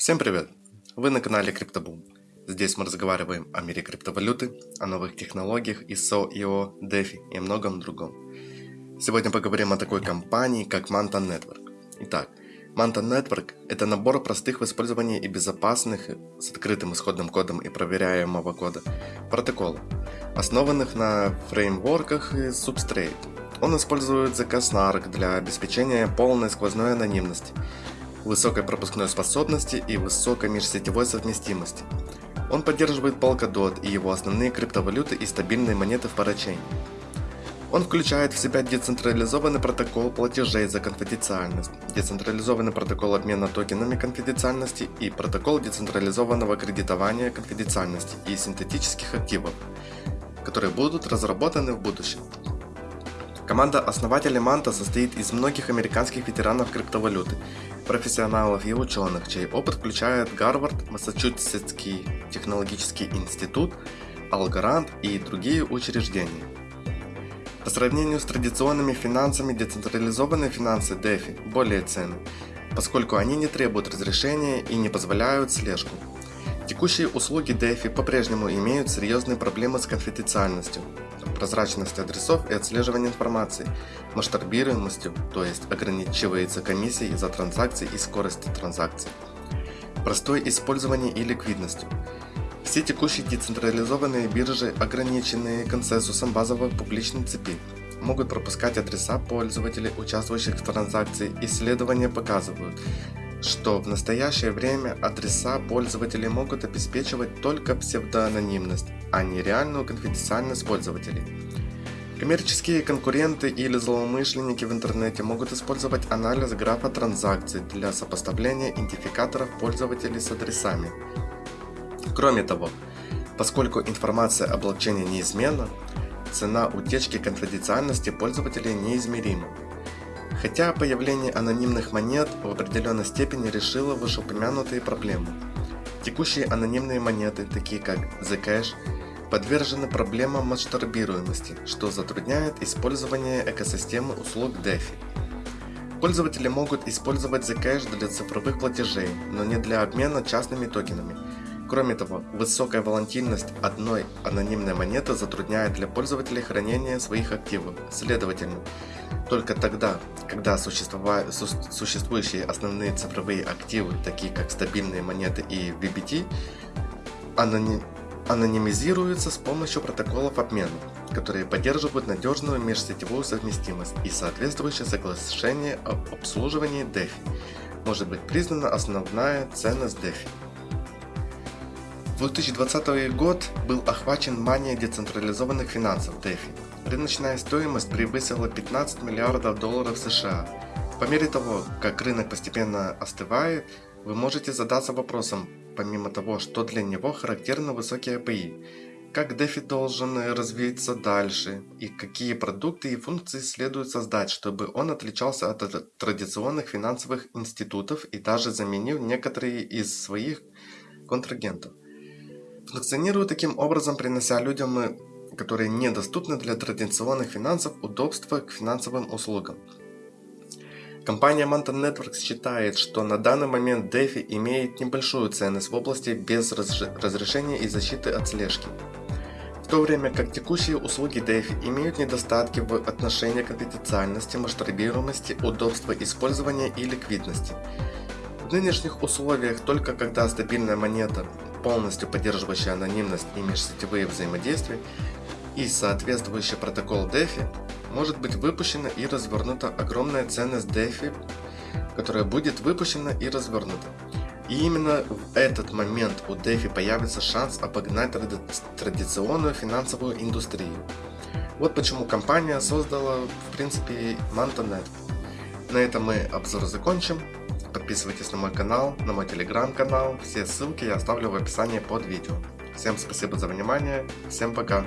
Всем привет! Вы на канале CryptoBoom. Здесь мы разговариваем о мире криптовалюты, о новых технологиях, ISO, IO, DeFi и многом другом. Сегодня поговорим о такой компании, как Manta Network. Итак, Manta Network – это набор простых в использовании и безопасных, с открытым исходным кодом и проверяемого кода, протоколов, основанных на фреймворках и Substrate. Он использует заказ NARC для обеспечения полной сквозной анонимности – высокой пропускной способности и высокой межсетевой совместимости. Он поддерживает Polkadot и его основные криптовалюты и стабильные монеты в парачейне. Он включает в себя децентрализованный протокол платежей за конфиденциальность, децентрализованный протокол обмена токенами конфиденциальности и протокол децентрализованного кредитования конфиденциальности и синтетических активов, которые будут разработаны в будущем. Команда основателей Манта состоит из многих американских ветеранов криптовалюты, профессионалов и ученых, чей опыт включает Гарвард, Массачусетский технологический институт, Алгарант и другие учреждения. По сравнению с традиционными финансами, децентрализованные финансы DeFi более ценны, поскольку они не требуют разрешения и не позволяют слежку. Текущие услуги DeFi по-прежнему имеют серьезные проблемы с конфиденциальностью, прозрачностью адресов и отслеживанием информации, масштабируемостью, то есть ограничивается комиссией за транзакции и скоростью транзакций, простое использование и ликвидностью. Все текущие децентрализованные биржи, ограниченные консенсусом базовой публичной цепи, могут пропускать адреса пользователей, участвующих в транзакции. Исследования показывают, что в настоящее время адреса пользователей могут обеспечивать только псевдоанонимность, а не реальную конфиденциальность пользователей. Коммерческие конкуренты или злоумышленники в интернете могут использовать анализ графа транзакций для сопоставления идентификаторов пользователей с адресами. Кроме того, поскольку информация о блокчейне неизменна, цена утечки конфиденциальности пользователей неизмерима. Хотя появление анонимных монет в определенной степени решило вышеупомянутые проблемы. Текущие анонимные монеты, такие как Zcash, подвержены проблемам масштабируемости, что затрудняет использование экосистемы услуг DeFi. Пользователи могут использовать Zcash для цифровых платежей, но не для обмена частными токенами – Кроме того, высокая волатильность одной анонимной монеты затрудняет для пользователей хранение своих активов. Следовательно, только тогда, когда существующие основные цифровые активы, такие как стабильные монеты и VBT, аноним анонимизируются с помощью протоколов обмена, которые поддерживают надежную межсетевую совместимость и соответствующее соглашение об обслуживании DeFi, может быть признана основная ценность DeFi. 2020 год был охвачен манией децентрализованных финансов DeFi. Рыночная стоимость превысила 15 миллиардов долларов США. По мере того, как рынок постепенно остывает, вы можете задаться вопросом, помимо того, что для него характерны высокие API, как DeFi должен развиться дальше и какие продукты и функции следует создать, чтобы он отличался от традиционных финансовых институтов и даже заменил некоторые из своих контрагентов. Функционирует таким образом, принося людям, э, которые недоступны для традиционных финансов, удобства к финансовым услугам. Компания Manta Networks считает, что на данный момент DeFi имеет небольшую ценность в области без разрешения и защиты от слежки. В то время как текущие услуги DeFi имеют недостатки в отношении конфиденциальности, масштабируемости, удобства использования и ликвидности. В нынешних условиях только когда стабильная монета полностью поддерживающая анонимность и межсетевые взаимодействия, и соответствующий протокол DeFi, может быть выпущена и развернута огромная ценность DeFi, которая будет выпущена и развернута. И именно в этот момент у DeFi появится шанс обогнать тради традиционную финансовую индустрию. Вот почему компания создала в принципе MantaNet. На этом мы обзор закончим. Подписывайтесь на мой канал, на мой телеграм-канал. Все ссылки я оставлю в описании под видео. Всем спасибо за внимание. Всем пока.